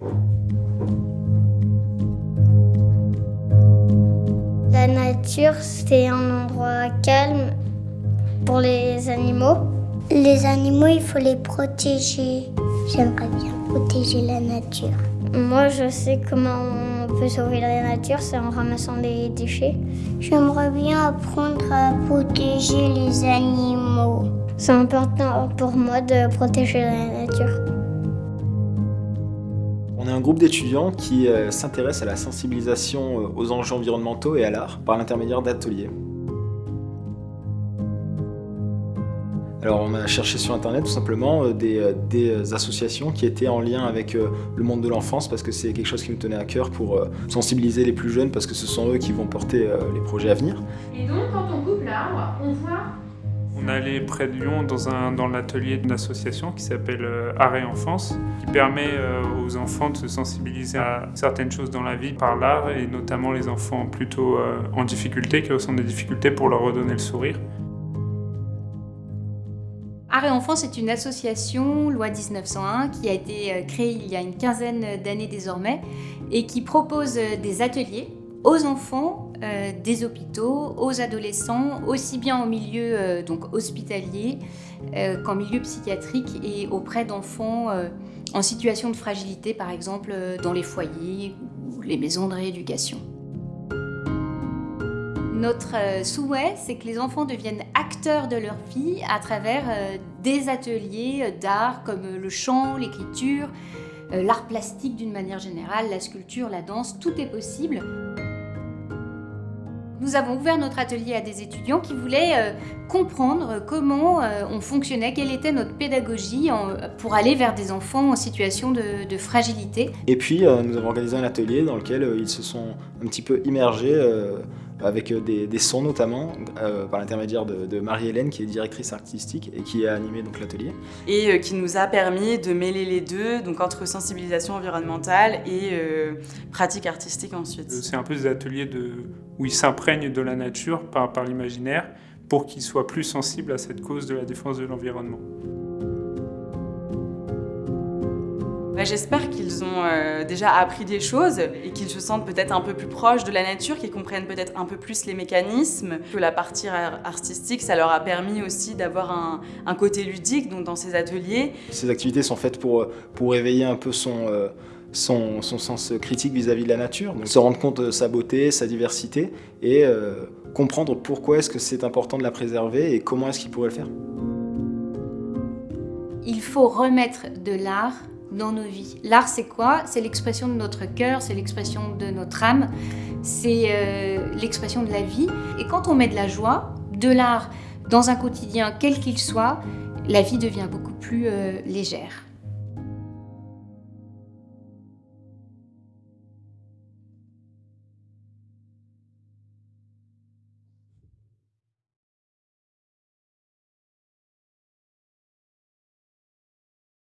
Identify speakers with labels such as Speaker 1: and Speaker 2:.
Speaker 1: La nature, c'est un endroit calme pour les animaux. Les animaux, il faut les protéger. J'aimerais bien protéger la nature. Moi, je sais comment on peut sauver la nature, c'est en ramassant les déchets. J'aimerais bien apprendre à protéger les animaux. C'est important pour moi de protéger la nature.
Speaker 2: Est un groupe d'étudiants qui euh, s'intéresse à la sensibilisation euh, aux enjeux environnementaux et à l'art par l'intermédiaire d'ateliers. Alors on a cherché sur internet tout simplement euh, des, des, associations qui étaient en lien avec le monde de l'enfance parce que c'est quelque chose qui nous tenait à cœur pour sensibiliser les plus jeunes parce que ce sont eux qui vont porter les projets à venir.
Speaker 3: Et donc quand on coupe l'arbre, on voit
Speaker 4: on allait près de Lyon dans, dans l'atelier d'une association qui s'appelle euh, Arrêt Enfance, qui permet euh, aux enfants de se sensibiliser à certaines choses dans la vie par l'art, et notamment les enfants plutôt euh, en difficulté, qui ressentent des difficultés pour leur redonner le sourire.
Speaker 5: Arrêt Enfance est une association, loi 1901, qui a été créée il y a une quinzaine d'années désormais, et qui propose des ateliers aux enfants euh, des hôpitaux, aux adolescents, aussi bien en milieu euh, donc hospitalier euh, qu'en milieu psychiatrique et auprès d'enfants en situation de fragilité, par exemple dans les foyers ou les maisons de rééducation. Notre souhait, c'est que les enfants deviennent acteurs de leur vie à travers des ateliers d'art comme le chant, l'écriture, l'art plastique d'une manière générale, la sculpture, la danse, tout est possible. Nous avons ouvert notre atelier à des étudiants qui voulaient euh, comprendre comment euh, on fonctionnait, quelle était notre pédagogie pour aller vers des enfants en situation de, fragilité.
Speaker 2: Et puis euh, nous avons organisé un atelier dans lequel ils se sont un petit peu immergés avec des, sons notamment, par l'intermédiaire de, Marie-Hélène qui est directrice artistique et qui a animé l'atelier.
Speaker 6: Et qui nous a permis de mêler les deux, donc entre sensibilisation environnementale et pratique artistique ensuite.
Speaker 4: C'est un peu des ateliers de où ils s'imprègnent de la nature par, par l'imaginaire pour qu'ils soient plus sensibles à cette cause de la défense de l'environnement.
Speaker 6: Bah, j'espère qu'ils ont euh, déjà appris des choses et qu'ils se sentent peut-être un peu plus proches de la nature, qu'ils comprennent peut-être un peu plus les mécanismes, que la partie artistique, ça leur a permis aussi d'avoir un, un, côté ludique donc dans ces ateliers.
Speaker 2: Ces activités sont faites pour, pour éveiller un peu son... Euh, son, sens critique vis-à-vis de la nature, donc se rendre compte de sa beauté, sa diversité et euh, comprendre pourquoi est-ce que c'est important de la préserver et comment est-ce qu'il pourrait le faire.
Speaker 5: Il faut remettre de l'art dans nos vies. L'art c'est quoi? C'est l'expression de notre cœur, c'est l'expression de notre âme, c'est euh, l'expression de la vie. Et quand on met de la joie, de l'art dans un quotidien quel qu'il soit, la vie devient beaucoup plus euh, légère.